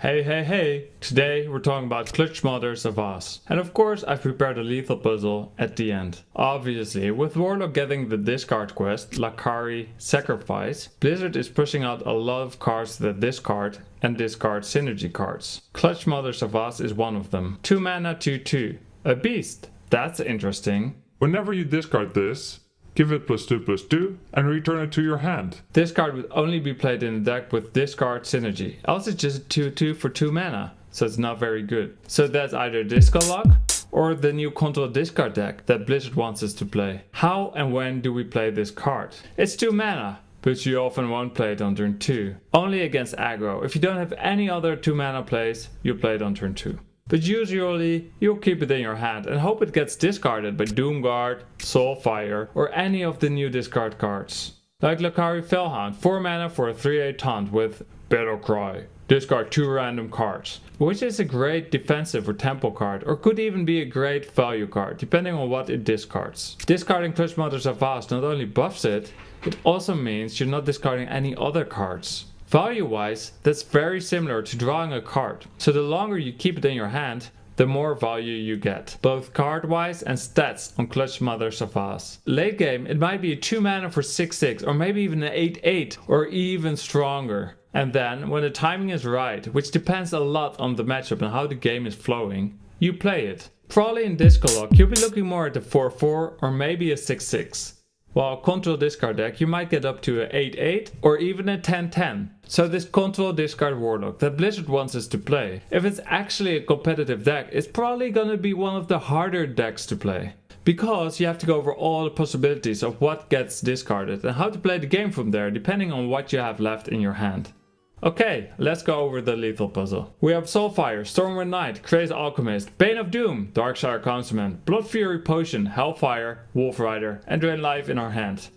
Hey hey hey! Today we're talking about Clutchmother Zavas. And of course I've prepared a lethal puzzle at the end. Obviously, with Warlock getting the discard quest, Lakkari Sacrifice, Blizzard is pushing out a lot of cards that discard and discard synergy cards. Clutchmother Zavas is one of them. 2 mana 2 2. A beast! That's interesting. Whenever you discard this, give it plus 2 plus 2 and return it to your hand. This card would only be played in a deck with discard synergy, else it's just 2-2 for 2 mana, so it's not very good. So that's either Disco Lock or the new Control Discard deck that Blizzard wants us to play. How and when do we play this card? It's 2 mana, but you often won't play it on turn 2. Only against aggro. If you don't have any other 2 mana plays, you play it on turn 2. But usually you'll keep it in your hand and hope it gets discarded by Doomguard, Soulfire or any of the new discard cards. Like Lakkari Felhound, 4 mana for a 3-8 taunt with Battle Cry. Discard 2 random cards, which is a great defensive or tempo card or could even be a great value card depending on what it discards. Discarding Clutchmother Zavas not only buffs it, it also means you're not discarding any other cards. Value wise, that's very similar to drawing a card. So the longer you keep it in your hand, the more value you get, both card wise and stats on Clutchmother Zavas. Late game it might be a 2 mana for 6-6 or maybe even an 8-8 or even stronger. And then when the timing is right, which depends a lot on the matchup and how the game is flowing, you play it. Probably in Lock you'll be looking more at the 4-4 or maybe a 6-6. While control discard deck you might get up to a 8-8 or even a 10-10. So this control discard warlock that Blizzard wants us to play, if it's actually a competitive deck, it's probably gonna be one of the harder decks to play. Because you have to go over all the possibilities of what gets discarded and how to play the game from there depending on what you have left in your hand. Okay, let's go over the lethal puzzle. We have Soulfire, Stormwind Knight, Crazed Alchemist, Bane of Doom, Darkshire Councilman, Blood Fury Potion, Hellfire, Wolf Rider, and Drain Life in our hand.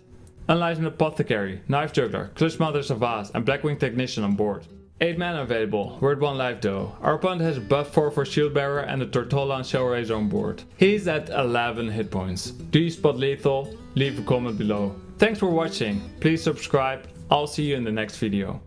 Enlightened Apothecary, Knife Juggler, Clutchmother Zavas, and Blackwing Technician on board. 8 mana available, at 1 life though. Our opponent has buff 4 for Shield Bearer and a Tortollan Shellraiser on board. He's at 11 hit points. Do you spot lethal? Leave a comment below. Thanks for watching, please subscribe, I'll see you in the next video.